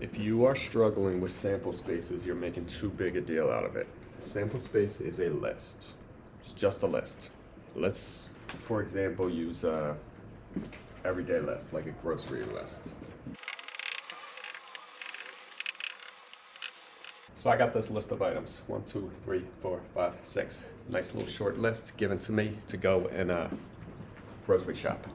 If you are struggling with sample spaces, you're making too big a deal out of it. Sample space is a list. It's just a list. Let's, for example, use a everyday list, like a grocery list. So I got this list of items. One, two, three, four, five, six. Nice little short list given to me to go in a grocery shop.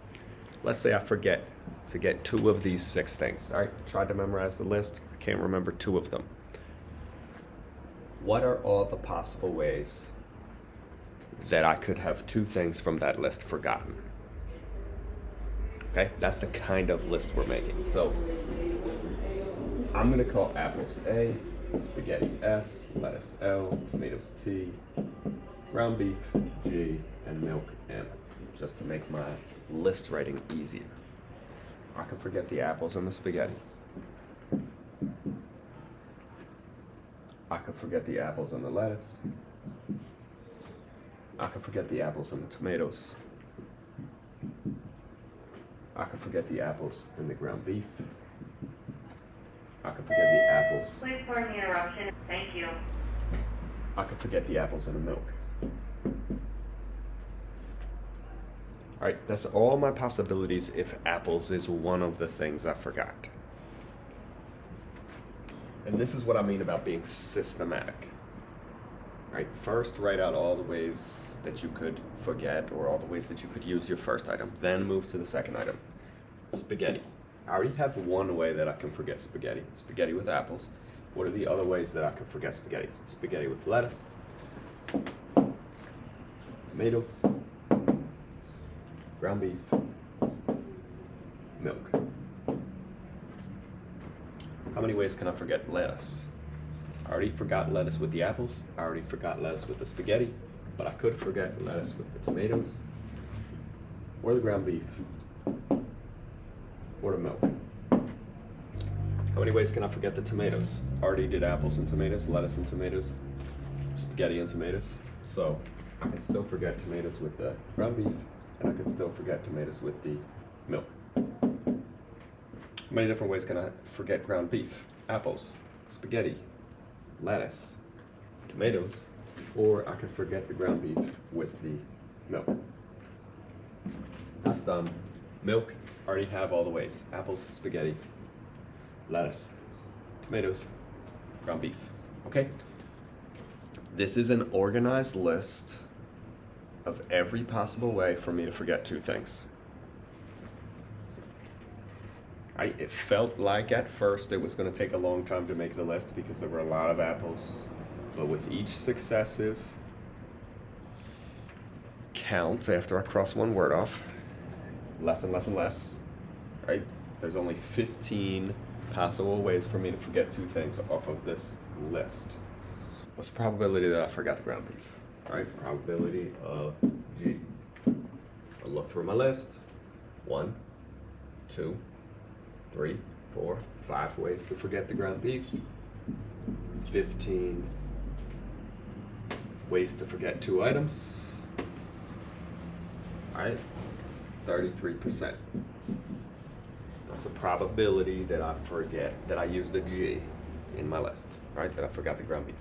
Let's say I forget to get two of these six things. All right, tried to memorize the list. I can't remember two of them. What are all the possible ways that I could have two things from that list forgotten? Okay, that's the kind of list we're making. So I'm gonna call apples A, spaghetti S, lettuce L, tomatoes T, ground beef G, and milk M, just to make my list writing easier. I can forget the apples and the spaghetti. I can forget the apples and the lettuce. I can forget the apples and the tomatoes. I can forget the apples and the ground beef. I can forget the apples. Please pardon the interruption. Thank you. I can forget the apples and the milk. All right, that's all my possibilities if apples is one of the things I forgot. And this is what I mean about being systematic. All right, first write out all the ways that you could forget or all the ways that you could use your first item. Then move to the second item. Spaghetti. I already have one way that I can forget spaghetti. Spaghetti with apples. What are the other ways that I can forget spaghetti? Spaghetti with lettuce, tomatoes, ground beef, milk. How many ways can I forget lettuce? I already forgot lettuce with the apples. I already forgot lettuce with the spaghetti. But I could forget lettuce with the tomatoes. Or the ground beef. Or the milk. How many ways can I forget the tomatoes? Already did apples and tomatoes, lettuce and tomatoes, spaghetti and tomatoes. So I can still forget tomatoes with the ground beef, and I can still forget tomatoes with the milk. Many different ways can I forget ground beef? Apples, spaghetti, lettuce, tomatoes, or I can forget the ground beef with the milk. That's done. Um, milk, already have all the ways. Apples, spaghetti, lettuce, tomatoes, ground beef. Okay? This is an organized list of every possible way for me to forget two things. I, it felt like at first it was going to take a long time to make the list because there were a lot of apples. But with each successive count after I cross one word off, less and less and less, right? There's only 15 possible ways for me to forget two things off of this list. What's the probability that I forgot the ground beef? Right, probability of G. I'll look through my list. One, two, three, four, five ways to forget the ground beef. 15 ways to forget two items. All right, 33%. That's the probability that I forget, that I use the G in my list, right? That I forgot the ground beef.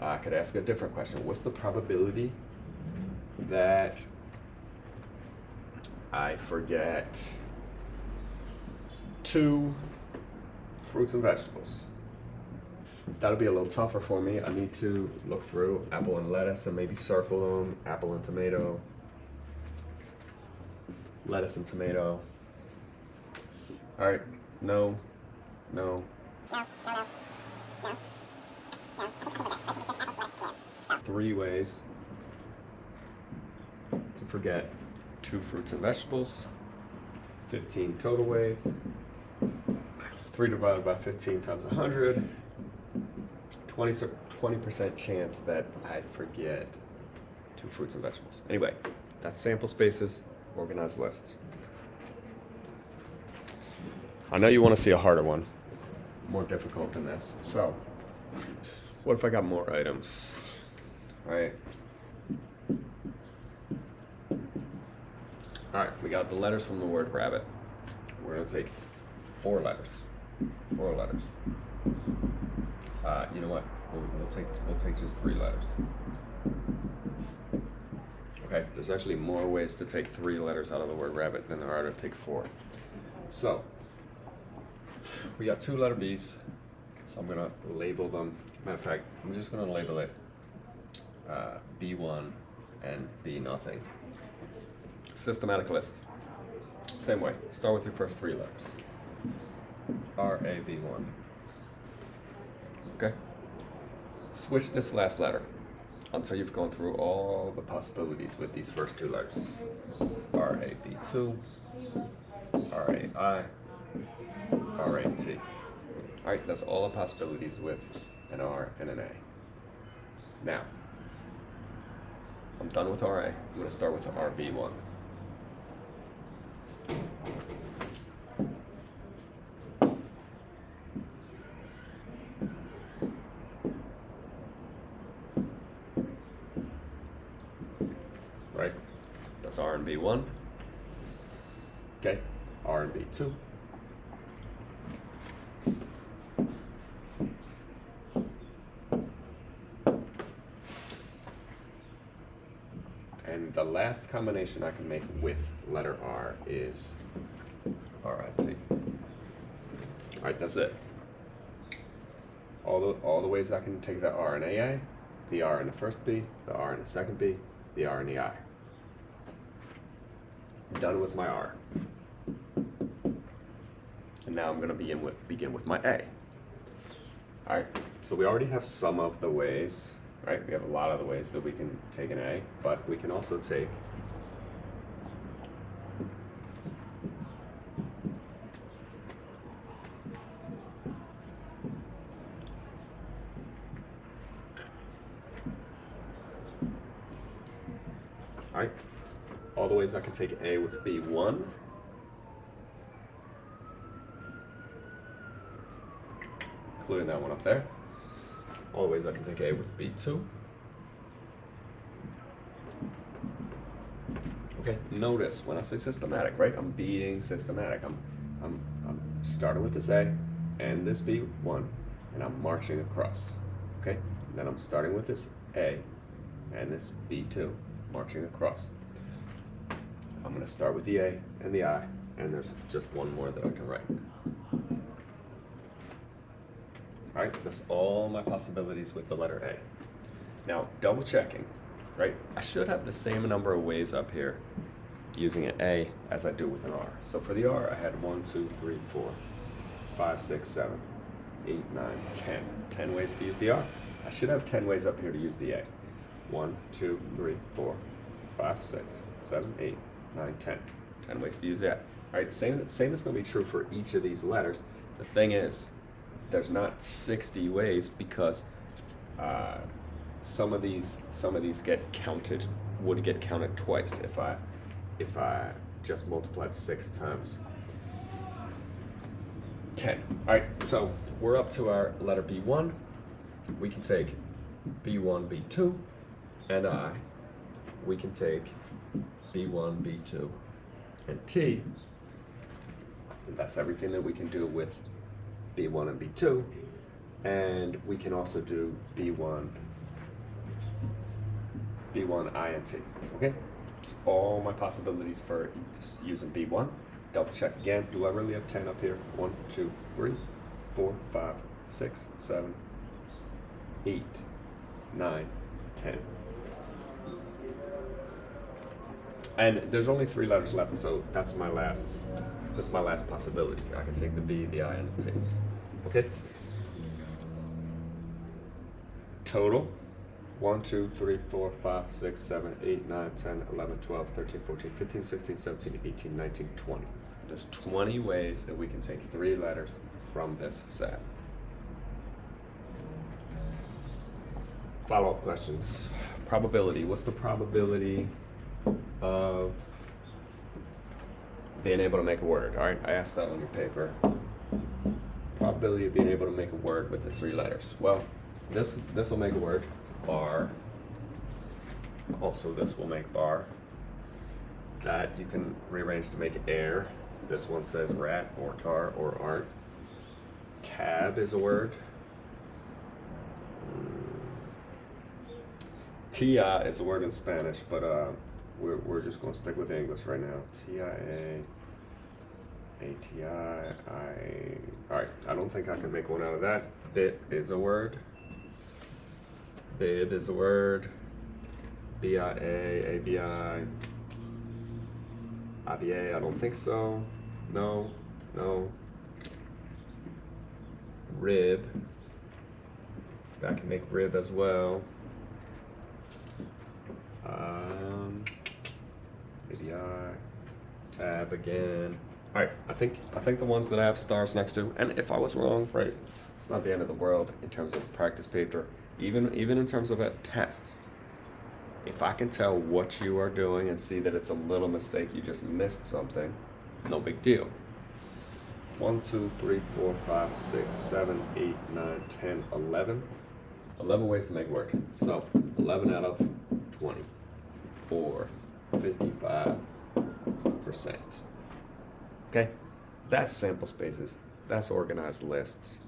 I could ask a different question. What's the probability that I forget two fruits and vegetables? That'll be a little tougher for me. I need to look through apple and lettuce and maybe circle them, apple and tomato, lettuce and tomato. All right, no, no. Three ways to forget two fruits and vegetables. 15 total ways. 3 divided by 15 times 100. 20 percent chance that I forget two fruits and vegetables. Anyway, that's sample spaces, organized lists. I know you want to see a harder one, more difficult than this. So, what if I got more items? Right. All right, we got the letters from the word rabbit. We're gonna take four letters. Four letters. Uh, you know what? We'll, we'll take we'll take just three letters. Okay. There's actually more ways to take three letters out of the word rabbit than there are to take four. So we got two letter B's. So I'm gonna label them. Matter of fact, I'm just gonna label it uh, B1 and B nothing. Systematic list. Same way. Start with your first three letters. R A B one. Okay. Switch this last letter until you've gone through all the possibilities with these first two letters. R A B two. R A I. R A T. All right, that's all the possibilities with an R and an A. Now, I'm done with RA. I'm going to start with the RB1. Right? That's R and B1. Okay, R and B2. And the last combination I can make with letter R is RIT. Alright, that's it. All the, all the ways I can take the R and AA, the R in the first B, the R in the second B, the R in the I. I'm done with my R. And now I'm going to begin with, begin with my A. Alright, so we already have some of the ways, right? We have a lot of the ways that we can take an A, but we can also take Alright, all the ways I can take A with B1. Including that one up there. All the ways I can take A with B2. Okay, notice when I say systematic, right? I'm being systematic. I'm, I'm, I'm starting with this A and this B1, and I'm marching across. Okay, then I'm starting with this A and this B2, marching across. I'm to start with the A and the I, and there's just one more that I can write. All right, that's all my possibilities with the letter A. Now, double checking, right? I should have the same number of ways up here using an A as I do with an R. So for the R, I had one, two, three, four, five, six, seven, eight, nine, ten. Ten ways to use the R. I should have ten ways up here to use the A. One, two, three, four, five, six, seven, eight, nine, ten. Ten ways to use that. All right, same, same is going to be true for each of these letters. The thing is, there's not 60 ways because uh, some of these some of these get counted would get counted twice if I if I just multiplied six times 10. All right, so we're up to our letter B1. We can take B1, B2, and I. We can take B1, B2, and T. And that's everything that we can do with B1 and B2. And we can also do B1, B1, I, and T. Okay? It's all my possibilities for using B1. Double check again. Do I really have 10 up here? 1, 2, 3, 4, 5, 6, 7, 8, 9, 10. And there's only three letters left, so that's my last that's my last possibility. I can take the B, the I, and the T. Okay? Total 1, 2, 3, 4, 5, 6, 7, 8, 9, 10, 11, 12, 13, 14, 15, 16, 17, 18, 19, 20. There's 20 ways that we can take three letters from this set. Follow up questions. Probability. What's the probability of being able to make a word? All right, I asked that on your paper. Probability of being able to make a word with the three letters. Well, this this will make a word. Bar. Also, this will make bar. That you can rearrange to make air. This one says rat or tar or art. tab is a word. TIA is a word in Spanish, but uh, we're, we're just going to stick with English right now. TIA, ATI, I. Alright, I don't think I can make one out of that. Bit is a word. Bid is a word. BIA, ABI. IBA, I don't think so. No, no. Rib. I can make rib as well. Um, maybe I tab again. Right, I think I think the ones that I have stars next to, and if I was wrong, right, it's not the end of the world in terms of practice paper. Even even in terms of a test, if I can tell what you are doing and see that it's a little mistake, you just missed something, no big deal. One, two, three, four, five, six, seven, eight, nine, ten, eleven. 11 ways to make work. So, 11 out of 20. Or 55%. Okay? That's sample spaces. That's organized lists.